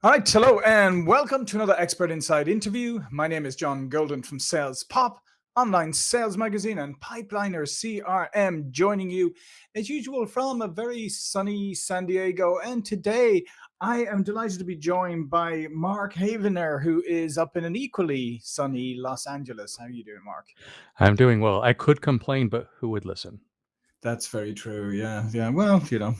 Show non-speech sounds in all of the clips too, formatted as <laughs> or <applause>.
All right, hello and welcome to another Expert Insights interview. My name is John Golden from Sales Pop, online sales magazine, and Pipeliner CRM, joining you as usual from a very sunny San Diego. And today I am delighted to be joined by Mark Havener, who is up in an equally sunny Los Angeles. How are you doing, Mark? I'm doing well. I could complain, but who would listen? That's very true. Yeah, yeah. Well, you know,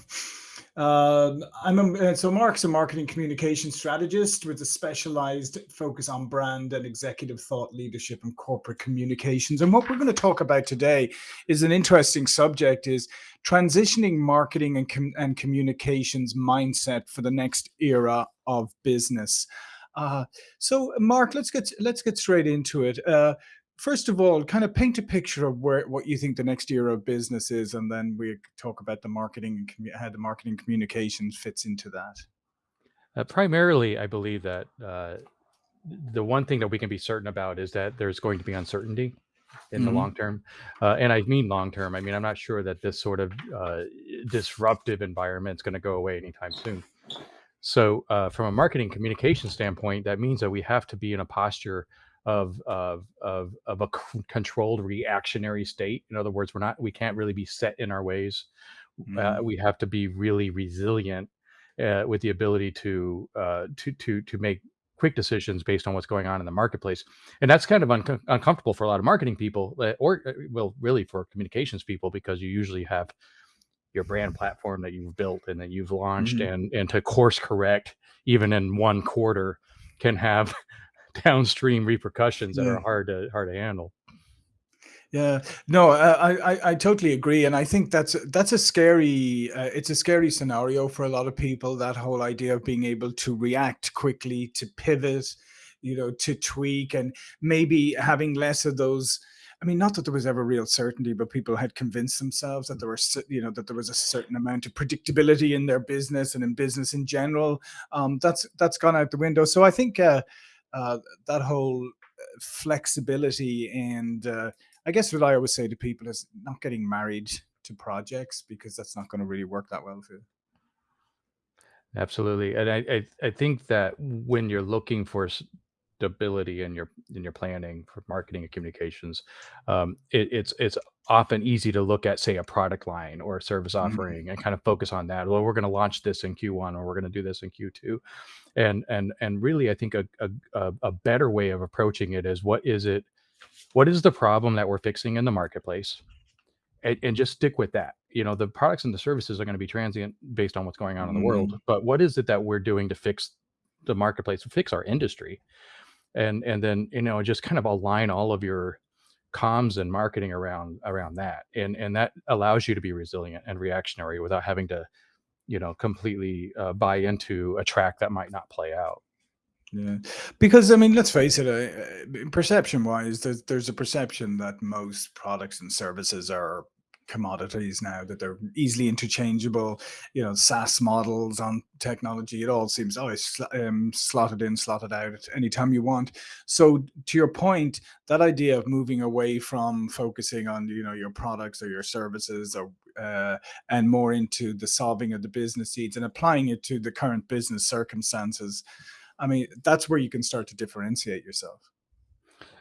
um, I'm a, uh, so Mark's a marketing communication strategist with a specialized focus on brand and executive thought leadership and corporate communications. And what we're going to talk about today is an interesting subject: is transitioning marketing and com and communications mindset for the next era of business. Uh, so, Mark, let's get let's get straight into it. Uh, first of all, kind of paint a picture of where what you think the next era of business is, and then we talk about the marketing and how the marketing communications fits into that. Uh, primarily, I believe that uh, the one thing that we can be certain about is that there's going to be uncertainty in the hmm long term. Uh, and I mean long term. I mean, I'm not sure that this sort of uh, disruptive environment is going to go away anytime soon. So, uh, from a marketing communication standpoint, that means that we have to be in a posture of of of of a c- controlled reactionary state. In other words, we're not we can't really be set in our ways. Uh, hmm we have to be really resilient uh, with the ability to uh, to to to make quick decisions based on what's going on in the marketplace, and that's kind of unco uncomfortable for a lot of marketing people, uh, or uh, well, really for communications people, because you usually have your brand platform that you've built and that you've launched, hmm and and to course correct even in one quarter can have <laughs> downstream repercussions that Yeah. are hard to hard to handle. Yeah, no, I, I I I totally agree, and I think that's that's a scary uh, it's a scary scenario for a lot of people. That whole idea of being able to react quickly, to pivot, you know, to tweak, and maybe having less of those. I mean, not that there was ever real certainty, but people had convinced themselves that there were, you know, that there was a certain amount of predictability in their business and in business in general. Um, that's that's gone out the window. So I think uh, uh, that whole uh, flexibility and uh, I guess what I always say to people is not getting married to projects because that's not going to really work that well for you. Absolutely, and I I I think that when you're looking for stability in your in your planning for marketing and communications, um, it, it's it's often easy to look at, say, a product line or a service Mhm, offering and kind of focus on that. Well, we're going to launch this in Q1 or we're going to do this in Q2, and and and really, I think a, a a better way of approaching it is what is it? What is the problem that we're fixing in the marketplace? and, and just stick with that. You know, the products and the services are going to be transient based on what's going on in the world. mhm. But what is it that we're doing to fix the marketplace, to fix our industry? And and then you know just kind of align all of your comms and marketing around around that, and and that allows you to be resilient and reactionary without having to you know completely uh, buy into a track that might not play out. Yeah, because I mean, let's face it. Uh, uh, perception-wise, there's there's a perception that most products and services are commodities now, that they're easily interchangeable. You know, SaaS models on technology. It all seems always sl- um, slotted in, slotted out at any time you want. So, to your point, that idea of moving away from focusing on you know your products or your services or uh, and more into the solving of the business needs and applying it to the current business circumstances I mean, that's where you can start to differentiate yourself.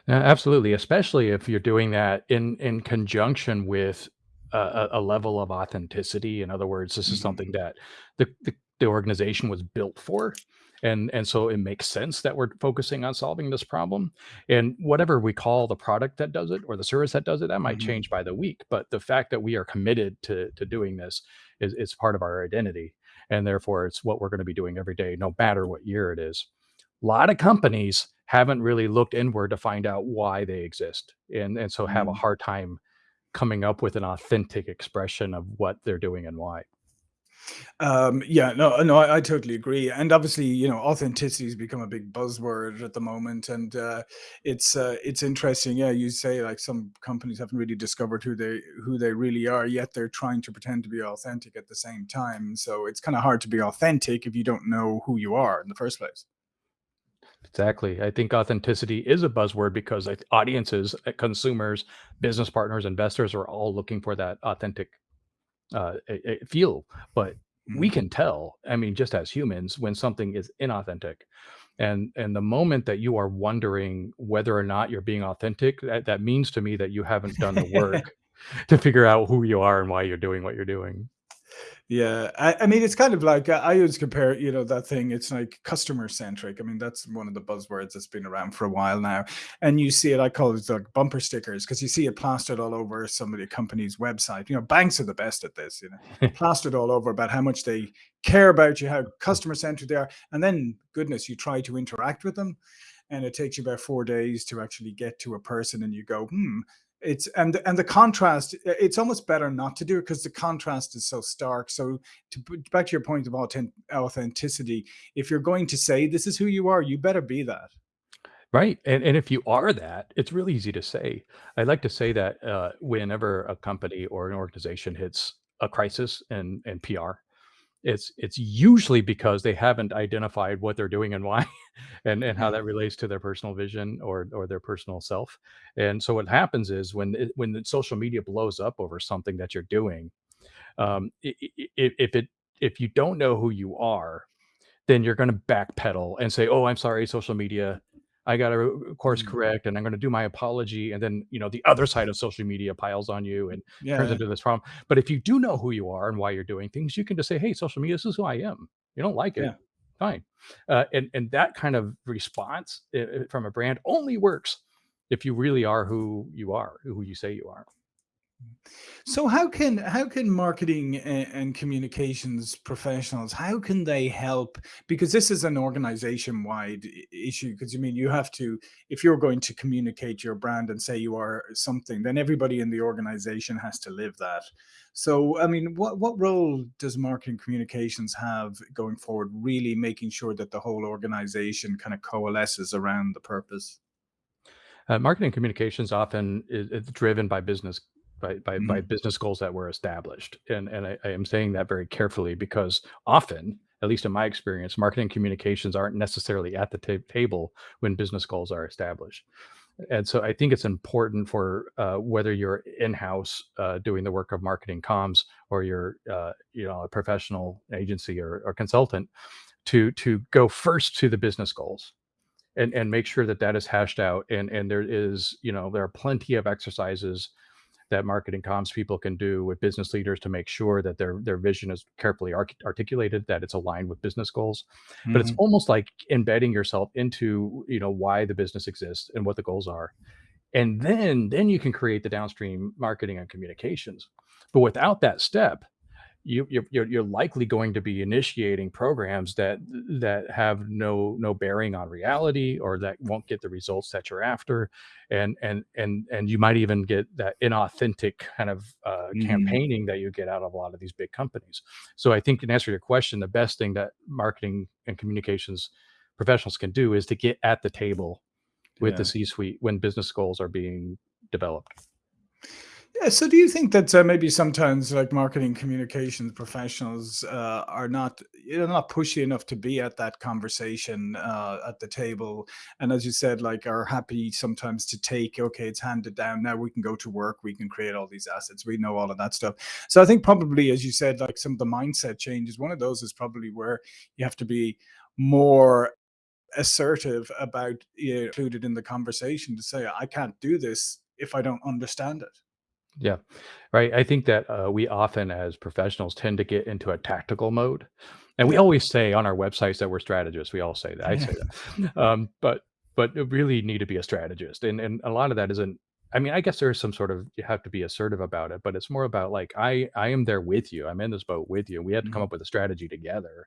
Absolutely, especially if you're doing that in in conjunction with a, a level of authenticity. In other words, this is something that the, the the organization was built for, and and so it makes sense that we're focusing on solving this problem. And whatever we call the product that does it or the service that does it, that might mhm. change by the week. But the fact that we are committed to to doing this is is part of our identity, and therefore it's what we're going to be doing every day, no matter what year it is a lot of companies haven't really looked inward to find out why they exist and and so have a Mm. hard time coming up with an authentic expression of what they're doing and why. Um, yeah, no, no, I, I totally agree. And obviously, you know, authenticity has become a big buzzword at the moment, and uh, it's uh, it's interesting. Yeah, you say like some companies haven't really discovered who they who they really are, yet they're trying to pretend to be authentic at the same time. So it's kind of hard to be authentic if you don't know who you are in the first place. Exactly. I think authenticity is a buzzword because like audiences, uh, consumers, business partners, investors are all looking for that authentic uh, feel. But we Mhm. can tell, I mean, just as humans, when something is inauthentic. And and the moment that you are wondering whether or not you're being authentic, that that means to me that you haven't done the work <laughs> <laughs> to figure out who you are and why you're doing what you're doing. Yeah, I, I mean, it's kind of like I always compare, you know, that thing. It's like customer centric. I mean, that's one of the buzzwords that's been around for a while now. And you see it, I call it like bumper stickers because you see it plastered all over some of the company's website. You know, banks are the best at this, you know, <laughs> plastered all over about how much they care about you, how customer centric they are. And then, goodness, you try to interact with them and it takes you about four days to actually get to a person and you go hmm it's and and the contrast it's almost better not to do it because the contrast is so stark so to back to your point of authenticity if you're going to say this is who you are you better be that Right, and and if you are that, it's really easy to say. I like to say that, uh, whenever a company or an organization hits a crisis in in PR, it's it's usually because they haven't identified what they're doing and why, <laughs> and and how that relates to their personal vision or or their personal self. And so what happens is when it, when the social media blows up over something that you're doing, um, if it if you don't know who you are, then you're going to backpedal and say, "Oh, I'm sorry, social media. I got to course Mhm. correct, and I'm going to do my apology." And then you know the other side of social media piles on you and turns into this problem. But if you do know who you are and why you're doing things, you can just say, "Hey, social media, this is who I am. You don't like it, yeah fine." Uh, and and that kind of response uh, uh, from a brand only works if you really are who you are, who you say you are. So how can how can marketing and, communications professionals how can they help because this is an organization wide issue because you mean you have to if you're going to communicate your brand and say you are something then everybody in the organization has to live that. So I mean what what role does marketing communications have going forward really making sure that the whole organization kind of coalesces around the purpose? Uh, marketing communications often is, is driven by business by, by by Mhm. business goals that were established, and and I, I am saying that very carefully because often, at least in my experience, marketing communications aren't necessarily at the ta- table when business goals are established. And so I think it's important for uh, whether you're in-house uh, doing the work of marketing comms or you're uh, you know a professional agency or, or consultant to to go first to the business goals and and make sure that that is hashed out and and there is you know there are plenty of exercises that marketing comms people can do with business leaders to make sure that their their vision is carefully articulated that it's aligned with business goals. But it's Mhm. almost like embedding yourself into you know why the business exists and what the goals are. And then then you can create the downstream marketing and communications. But without that step you you're you're likely going to be initiating programs that that have no no bearing on reality or that won't get the results that you're after. And and and and you might even get that inauthentic kind of uh, Mhm. campaigning that you get out of a lot of these big companies. So i think in answer to your question the best thing that marketing and communications professionals can do is to get at the table with the c suite when business goals are being developed Yeah, so do you think that uh, maybe sometimes like marketing communications professionals uh, are not you know not pushy enough to be at that conversation uh, at the table, and as you said, like are happy sometimes to take okay, it's handed down now we can go to work, we can create all these assets, we know all of that stuff. So I think probably as you said, like some of the mindset changes. One of those is probably where you have to be more assertive about you know, included in the conversation to say I can't do this if I don't understand it. Yeah, right. I think that uh, we often, as professionals, tend to get into a tactical mode, and we Yeah. always say on our websites that we're strategists. We all say that. I say that, um, but but you really need to be a strategist, and and a lot of that isn't. I mean, I guess there's some sort of you have to be assertive about it, but it's more about like I I am there with you. I'm in this boat with you. We have to come Mhm. up with a strategy together,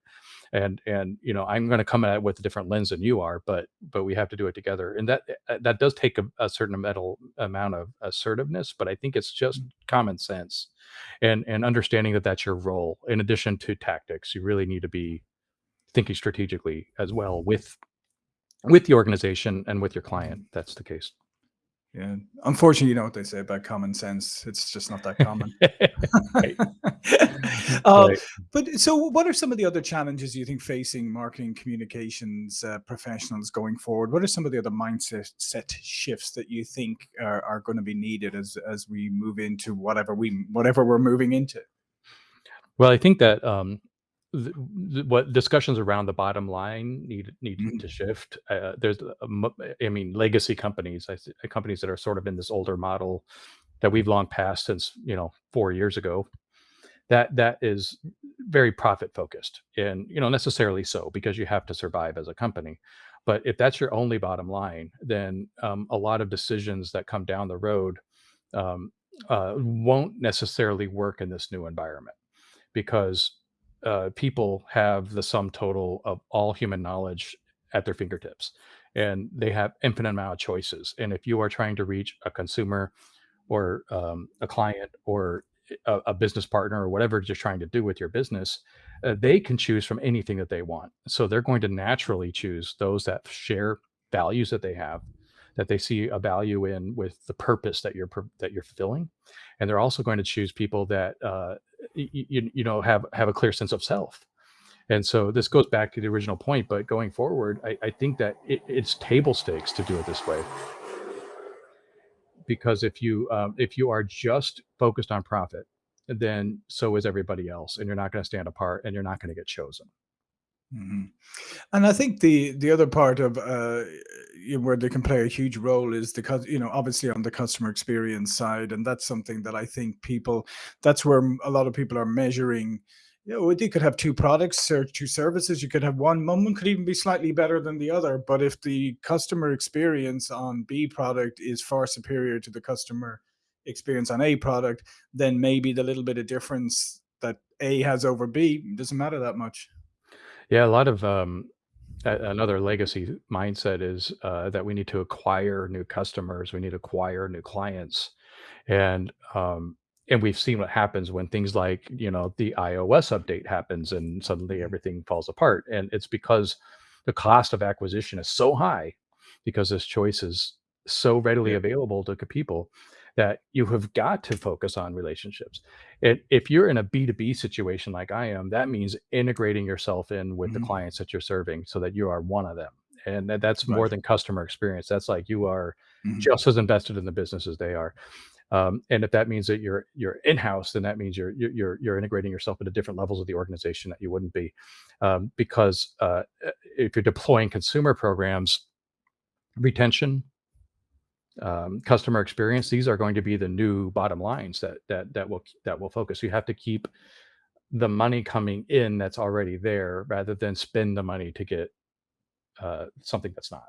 and and you know i'm going to come at it with a different lens than you are but but we have to do it together and that uh, that does take a, a certain metal amount of assertiveness but i think it's just Mhm. common sense and and understanding that that's your role in addition to tactics you really need to be thinking strategically as well with with the organization and with your client Mhm. that's the case Yeah. Unfortunately, you know what they say about common sense. It's just not that common. <laughs> right <laughs> uh, right but so, what are some of the other challenges you think facing marketing communications uh, professionals going forward? What are some of the other mindset set shifts that you think are, are going to be needed as as we move into whatever we whatever we're moving into? well i think that um th- th- what discussions around the bottom line need need Mhm. to shift. Uh, there's, I mean, legacy companies, companies that are sort of in this older model that we've long passed since you know four years ago. That that is very profit focused, and you know necessarily so because you have to survive as a company. But if that's your only bottom line, then um, a lot of decisions that come down the road um, uh, won't necessarily work in this new environment because uh, people have the sum total of all human knowledge at their fingertips and they have infinite amount of choices and if you are trying to reach a consumer or um, a client or a, a business partner or whatever you're trying to do with your business uh, they can choose from anything that they want. So they're going to naturally choose those that share values that they have that they see a value in with the purpose that you're that you're fulfilling. And they're also going to choose people that uh, you, you know have have a clear sense of self. And so this goes back to the original point but going forward i, I think that it, it's table stakes to do it this way. Because if you um, if you are just focused on profit then so is everybody else and you're not going to stand apart and you're not going to get chosen Mhm. And I think the the other part of uh, where they can play a huge role is the you know obviously on the customer experience side, and that's something that I think people that's where a lot of people are measuring. You know, you could have two products or two services. You could have one. One could even be slightly better than the other. But if the customer experience on B product is far superior to the customer experience on A product, then maybe the little bit of difference that A has over B doesn't matter that much. Yeah a lot of um, a- another legacy mindset is uh, that we need to acquire new customers we need to acquire new clients. And um and we've seen what happens when things like you know the ios update happens and suddenly everything falls apart and it's because the cost of acquisition is so high because this choice is so readily Yeah. available to c- people that you have got to focus on relationships and if you're in a b2b situation like i am that means integrating yourself in with the Mhm. clients that you're serving so that you are one of them and that, that's more than customer experience that's like you are Mhm. just as invested in the business as they are um, and if that means that you're you're in-house, then that means you're you're you're integrating yourself into different levels of the organization that you wouldn't be, um, because uh, if you're deploying consumer programs, retention, um, customer experience, these are going to be the new bottom lines that that that will that will focus. You have to keep the money coming in that's already there, rather than spend the money to get uh, something that's not.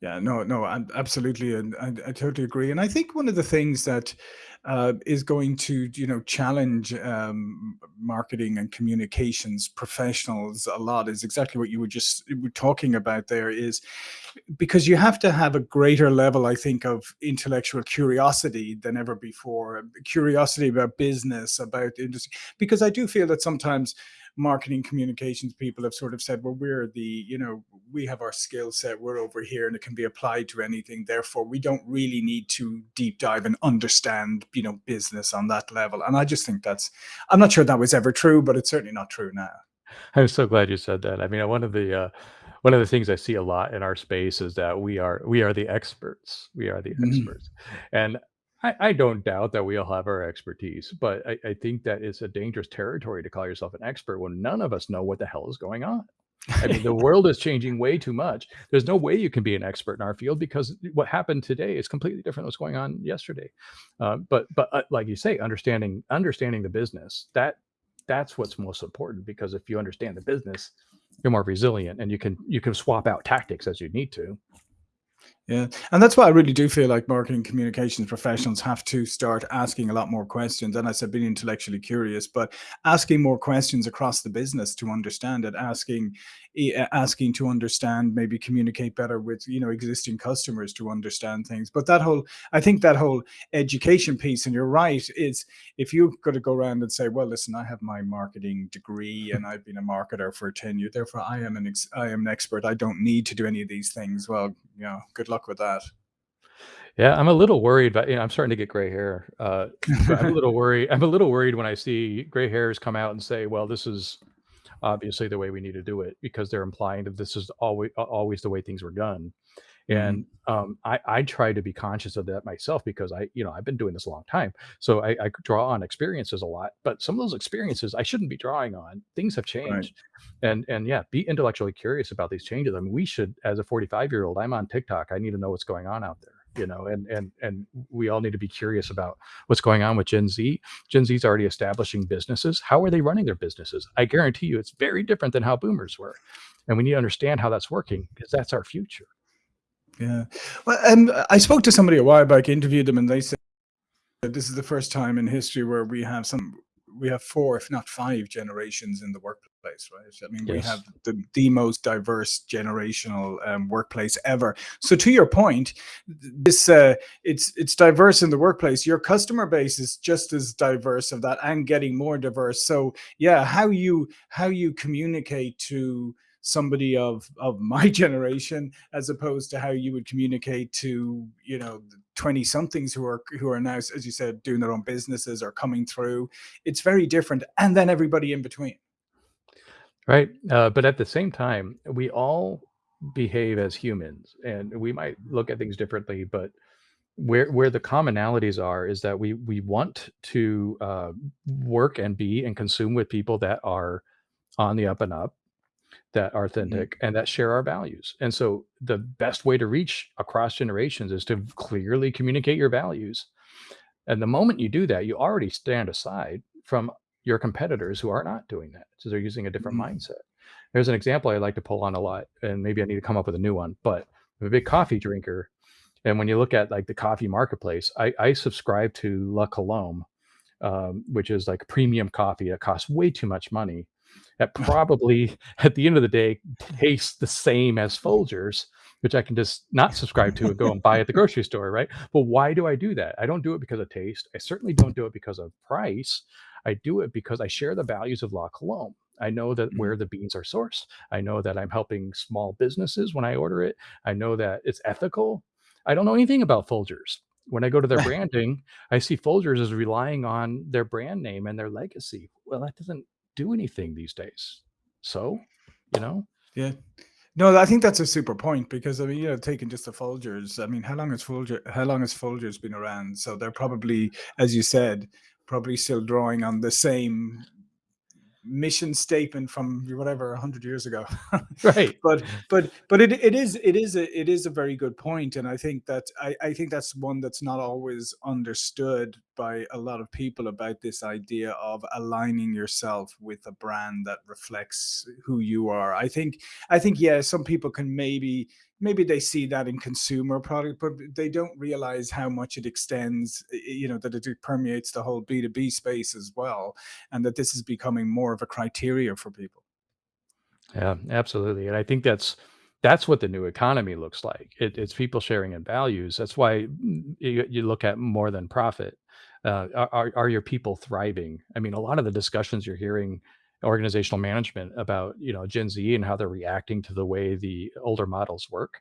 Yeah, no, no, I absolutely, and I, I totally agree. And I think one of the things that uh, is going to, you know, challenge um, marketing and communications professionals a lot is exactly what you were just talking about. There is because you have to have a greater level, I think, of intellectual curiosity than ever before. Curiosity about business, about industry, because I do feel that sometimes marketing communications people have sort of said, well, we're the, you know, we have our skill set, we're over here and it can be applied to anything. Therefore, we don't really need to deep dive and understand, you know, business on that level. And I just think that's, I'm not sure that was ever true, but it's certainly not true now. I'm so glad you said that. I mean, one of the uh, one of the things I see a lot in our space is that we are we are the experts. We are the Mhm. experts, and I, I don't doubt that we all have our expertise. But I, I think that it's a dangerous territory to call yourself an expert when none of us know what the hell is going on. I mean, the world is changing way too much. There's no way you can be an expert in our field because what happened today is completely different than what's going on yesterday. Uh, but but uh, like you say, understanding understanding the business that that's what's most important because if you understand the business, you're more resilient and you can you can swap out tactics as you need to. Yeah, and that's why I really do feel like marketing communications professionals have to start asking a lot more questions. And I said being intellectually curious, but asking more questions across the business to understand it, asking asking to understand, maybe communicate better with you know existing customers to understand things. But that whole, I think that whole education piece, and you're right, is if you've got to go around and say, well, listen, I have my marketing degree <laughs> and I've been a marketer for 10 years, therefore I am an ex- I am an expert. I don't need to do any of these things. Well, you know, good luck with that. Yeah, I'm a little worried, but you know, I'm starting to get gray hair. Uh, I'm a little <laughs> worried. I'm a little worried when I see gray hairs come out and say, "Well, this is obviously the way we need to do it," because they're implying that this is always always the way things were done. And Mm, um, I, I try to be conscious of that myself because I, you know, I've been doing this a long time. So I, I draw on experiences a lot, but some of those experiences I shouldn't be drawing on. Things have right. changed. And and yeah, be intellectually curious about these changes. I mean, we should, as a 45 year old, I'm on TikTok. I need to know what's going on out there. You know, and and and we all need to be curious about what's going on with Gen Z. Gen Z is already establishing businesses. How are they running their businesses? I guarantee you, it's very different than how boomers were, and we need to understand how that's working because that's our future. Yeah. Well, um, I spoke to somebody a while back, interviewed them, and they said this is the first time in history where we have some we have four if not five generations in the workplace right? I mean we have the, the most diverse generational um, workplace ever. So to your point this uh, it's it's diverse in the workplace. Your customer base is just as diverse of that and getting more diverse. So yeah how you how you communicate to somebody of of <laughs> my generation as opposed to how you would communicate to you know 20 somethings who are who are now as you said doing their own businesses or coming through it's very different and then everybody in between Right. Uh, but at the same time, we all behave as humans and we might look at things differently, but where where the commonalities are is that we we want to uh, work and be and consume with people that are on the up and up, that are Mhm. authentic, and that share our values. And so the best way to reach across generations is to clearly communicate your values and the moment you do that, you already stand aside from your competitors who are not doing that. So they're using a different Mhm. mindset. There's an example I like to pull on a lot, and maybe I need to come up with a new one, but I'm a big coffee drinker. And when you look at like the coffee marketplace, I, I subscribe to La Colombe, um, which is like premium coffee that costs way too much money. That probably <laughs> at the end of the day tastes the same as Folgers, which I can just not subscribe to and go and buy at the <laughs> grocery store, right? But why do I do that? I don't do it because of taste. I certainly don't do it because of price. I do it because I share the values of La Colombe. I know that Mhm. where the beans are sourced. I know that I'm helping small businesses when I order it. I know that it's ethical. I don't know anything about Folgers. When I go to their <laughs> branding, I see Folgers as relying on their brand name and their legacy. Well, that doesn't do anything these days. So, you know? yeah no i think that's a super point because i mean you know taking just the folgers i mean how long has folger how long has folgers been around so they're probably as you said probably still drawing on the same mission statement from whatever 100 years ago <laughs> Right. but but but it, it is it is a it is a very good point and i think that I, I think that's one that's not always understood by a lot of people about this idea of aligning yourself with a brand that reflects who you are i think i think yeah some people can maybe maybe they see that in consumer product but they don't realize how much it extends you know that it permeates the whole b2b space as well and that this is becoming more of a criteria for people. Yeah, absolutely. And I think that's that's what the new economy looks like. It, it's people sharing in values. That's why mm, you, you look at more than profit. Uh, are, are are your people thriving? I mean, a lot of the discussions you're hearing organizational management about, you know, Gen Z and how they're reacting to the way the older models work.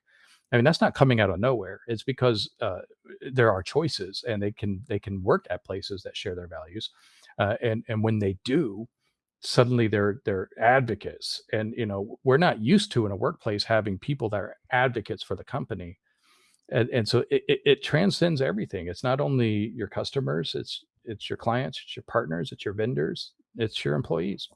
I mean, that's not coming out of nowhere. It's because uh, there are choices, and they can they can work at places that share their values, uh, and and when they do, suddenly they're they're advocates and you know we're not used to in a workplace having people that are advocates for the company and, and so it, it, it transcends everything it's not only your customers it's it's your clients it's your partners it's your vendors it's your employees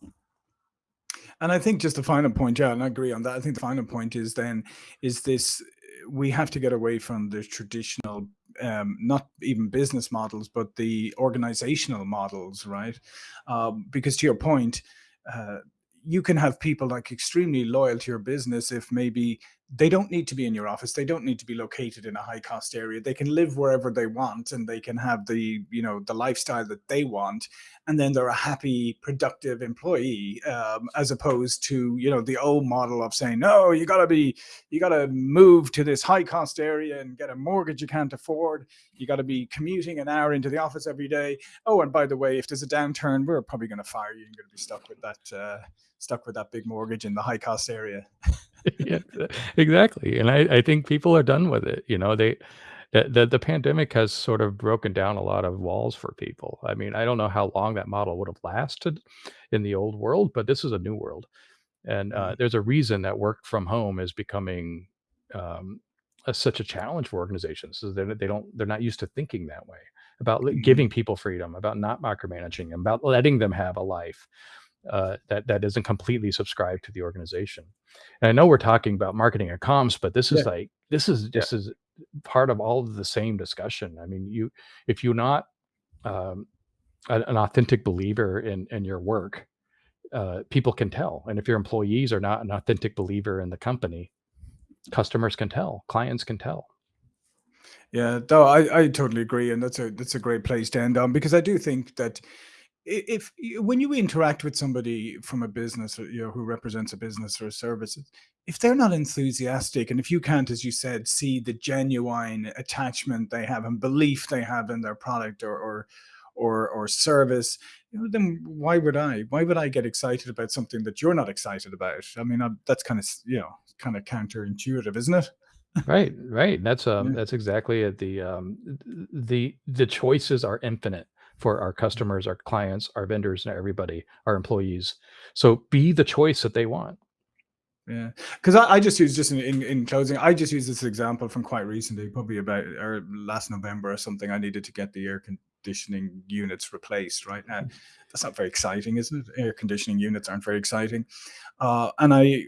And I think just the final point, yeah, and I agree on that. I think the final point is then is this we have to get away from the traditional um, not even business models, but the organizational models, right? Um, because to your point, uh, you can have people like extremely loyal to your business if maybe they don't need to be in your office. They don't need to be located in a high cost area. They can live wherever they want and they can have the you know the lifestyle that they want and then they're a happy productive employee um, as opposed to you know the old model of saying no you got to be you got to move to this high cost area and get a mortgage you can't afford. You got to be commuting an hour into the office every day. Oh and by the way if there's a downturn we're probably going to fire you you're going to be stuck with that uh, stuck with that big mortgage in the high cost area <laughs> <laughs> yeah exactly and I, I think people are done with it you know they the, the the pandemic has sort of broken down a lot of walls for people i mean i don't know how long that model would have lasted in the old world but this is a new world And uh, Mm, there's a reason that work from home is becoming um, a, such a challenge for organizations. So they they don't they're not used to thinking that way about giving people freedom, about not micromanaging them, about letting them have a life uh, that that isn't completely subscribed to the organization. And I know we're talking about marketing and comms, but this Yeah, is like this is yeah. this is part of all of the same discussion. I mean, you if you're not um, an, an authentic believer in in your work, uh, people can tell. And if your employees are not an authentic believer in the company, customers can tell, clients can tell. Yeah, no, I, I totally agree, and that's a that's a great place to end on because I do think that if when you interact with somebody from a business, or, you know, who represents a business or a service, if they're not enthusiastic, and if you can't, as you said, see the genuine attachment they have and belief they have in their product or or or, or service, you know, then why would I? Why would I get excited about something that you're not excited about? I mean, i that's kind of you know kind of counterintuitive, isn't it? Right, right. That's um Yeah. that's exactly it. The um the the choices are infinite for our customers, our clients, our vendors, and everybody, our employees. So be the choice that they want. Yeah, because I, I just use just in, in in closing, I just use this example from quite recently, probably about or last November or something. I needed to get the air conditioning units replaced. Right now, that's not very exciting, isn't it? Air conditioning units aren't very exciting, uh, and I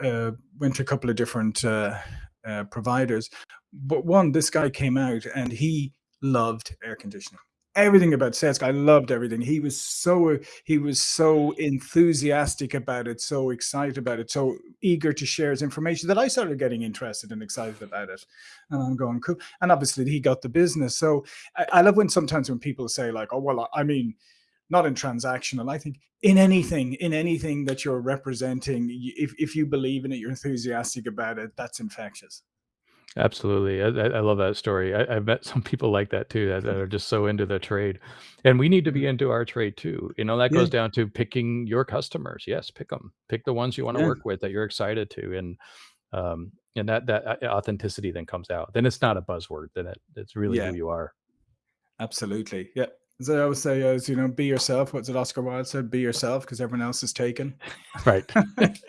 uh, went to a couple of different uh, uh, providers, but one, this guy came out and he loved air conditioning. Everything about Sesk, I loved everything. He was so he was so enthusiastic about it, so excited about it, so eager to share his information that I started getting interested and excited about it. And I'm going, cool. And obviously he got the business. So I, I love when sometimes when people say, like, oh, well, I mean, not in transactional. I think in anything, in anything that you're representing, if, if you believe in it, you're enthusiastic about it, that's infectious. Absolutely. I, I I love that story. I, I've met some people like that too that, that are just so into the trade. And we need to be into our trade too. You know, that Yeah. goes down to picking your customers. Yes, pick them. Pick the ones you want to Yeah. work with that you're excited to. And um and that that uh, authenticity then comes out. Then it's not a buzzword. Then it, it's really Yeah. who you are. Absolutely. Yeah. As I always say, as you know, be yourself. What's it Oscar Wilde said? Be yourself because everyone else is taken. <laughs> Right. <laughs>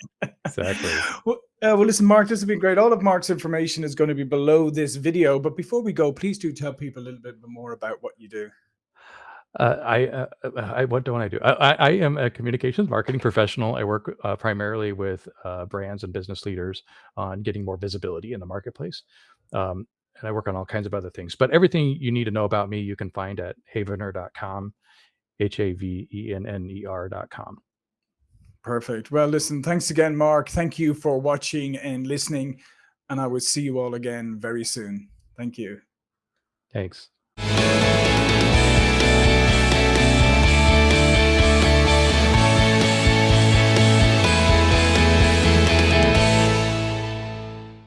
Exactly. well, uh, well, listen, Mark, this has been great. All of Mark's information is going to be below this video. But before we go, please do tell people a little bit more about what you do. Uh, I, uh, uh, I, what don't I do? I, I, am a communications marketing professional. I work uh, primarily with uh, brands and business leaders on getting more visibility in the marketplace. Um, and I work on all kinds of other things. But everything you need to know about me, you can find at havener.com, H Perfect. Well, listen, thanks again, Mark. Thank you for watching and listening. And I will see you all again very soon. Thank you. Thanks.